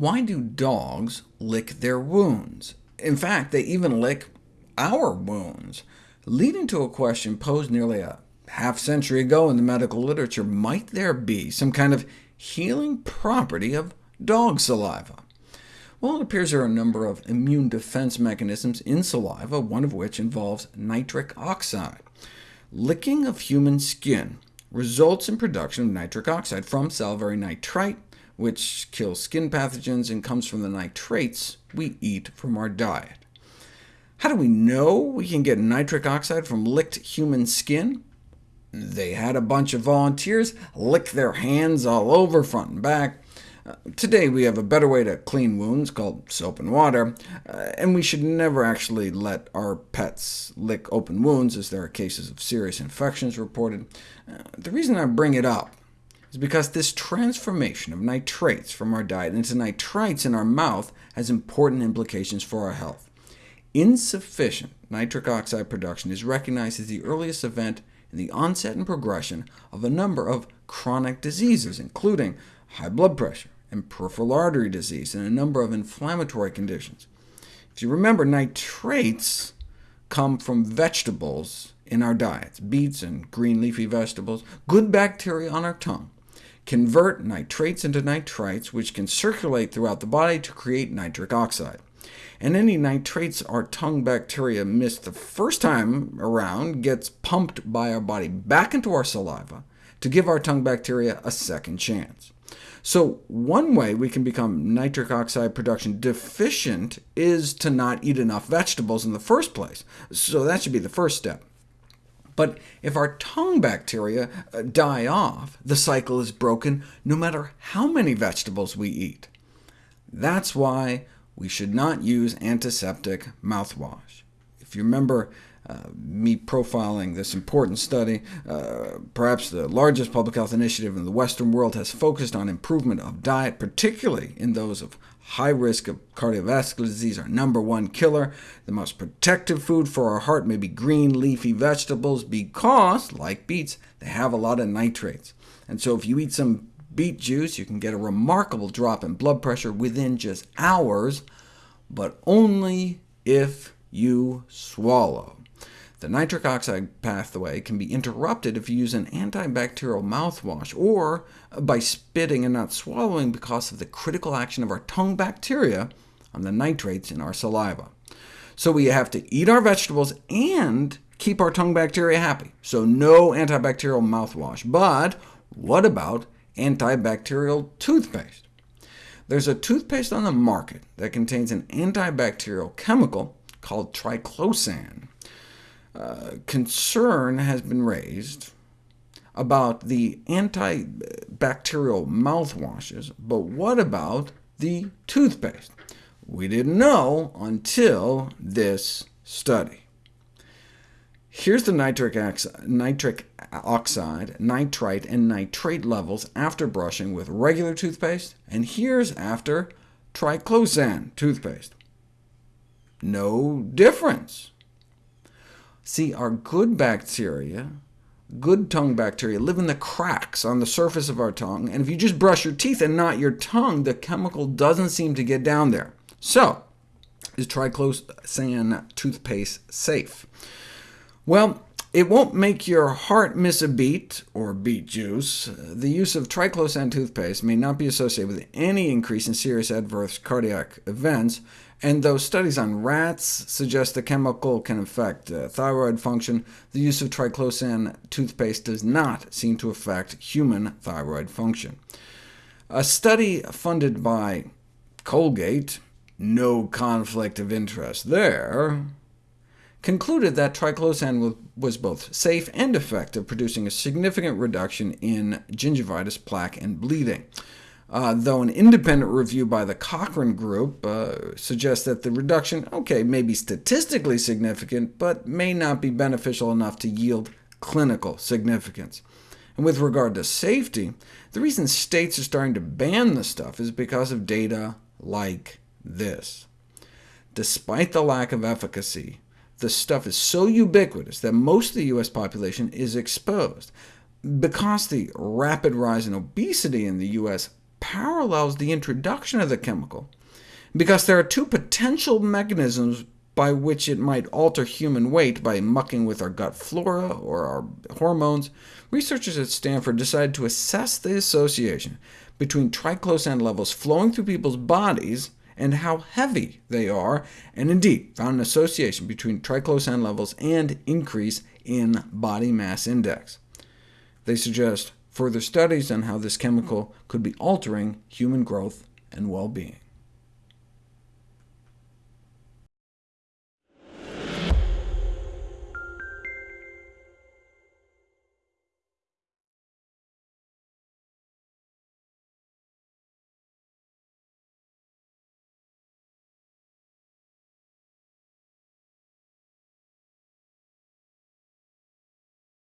Why do dogs lick their wounds? In fact, they even lick our wounds, leading to a question posed nearly a half century ago in the medical literature. Might there be some kind of healing property of dog saliva? Well, it appears there are a number of immune defense mechanisms in saliva, one of which involves nitric oxide. Licking of human skin results in production of nitric oxide from salivary nitrite, which kills skin pathogens and comes from the nitrates we eat from our diet. How do we know we can get nitric oxide from licked human skin? They had a bunch of volunteers lick their hands all over, front and back, uh, today we have a better way to clean wounds, called soap and water, uh, and we should never actually let our pets lick open wounds, as there are cases of serious infections reported. Uh, the reason I bring it up is because this transformation of nitrates from our diet into nitrites in our mouth has important implications for our health. Insufficient nitric oxide production is recognized as the earliest event in the onset and progression of a number of chronic diseases, including high blood pressure, and peripheral artery disease, and a number of inflammatory conditions. If you remember, nitrates come from vegetables in our diets, beets and green leafy vegetables. Good bacteria on our tongue convert nitrates into nitrites, which can circulate throughout the body to create nitric oxide. And any nitrates our tongue bacteria missed the first time around gets pumped by our body back into our saliva to give our tongue bacteria a second chance. So one way we can become nitric oxide production deficient is to not eat enough vegetables in the first place, so that should be the first step. But if our tongue bacteria uh, die off, the cycle is broken no matter how many vegetables we eat. That's why we should not use antiseptic mouthwash. If you remember uh, me profiling this important study. Uh, perhaps the largest public health initiative in the Western world has focused on improvement of diet, particularly in those of high risk of cardiovascular disease, our number one killer. The most protective food for our heart may be green leafy vegetables, because, like beets, they have a lot of nitrates. And so if you eat some beet juice, you can get a remarkable drop in blood pressure within just hours, but only if you swallow. The nitric oxide pathway can be interrupted if you use an antibacterial mouthwash, or by spitting and not swallowing because of the critical action of our tongue bacteria on the nitrates in our saliva. So we have to eat our vegetables and keep our tongue bacteria happy, so no antibacterial mouthwash. But what about antibacterial toothpaste? There's a toothpaste on the market that contains an antibacterial chemical called triclosan. Concern has been raised about the antibacterial mouthwashes, but what about the toothpaste? We didn't know until this study. Here's the nitric, nitric oxide, nitrite, and nitrate levels after brushing with regular toothpaste, and here's after triclosan toothpaste. No difference. See, our good bacteria, good tongue bacteria, live in the cracks on the surface of our tongue, and if you just brush your teeth and not your tongue, the chemical doesn't seem to get down there. So, is triclosan toothpaste safe? Well, it won't make your heart miss a beat, or beet juice. The use of triclosan toothpaste may not be associated with any increase in serious adverse cardiac events, and though studies on rats suggest the chemical can affect uh, thyroid function, the use of triclosan toothpaste does not seem to affect human thyroid function. A study funded by Colgate, no conflict of interest there, concluded that triclosan was both safe and effective, producing a significant reduction in gingivitis, plaque, and bleeding uh, though an independent review by the Cochrane Group uh, suggests that the reduction, okay, may be statistically significant, but may not be beneficial enough to yield clinical significance. And with regard to safety, the reason states are starting to ban the stuff is because of data like this. Despite the lack of efficacy, the stuff is so ubiquitous that most of the U.S. population is exposed. Because the rapid rise in obesity in the U.S parallels the introduction of the chemical, because there are two potential mechanisms by which it might alter human weight by mucking with our gut flora or our hormones, researchers at Stanford decided to assess the association between triclosan levels flowing through people's bodies and how heavy they are, and indeed found an association between triclosan levels and increase in body mass index. They suggest further studies on how this chemical could be altering human growth and well-being.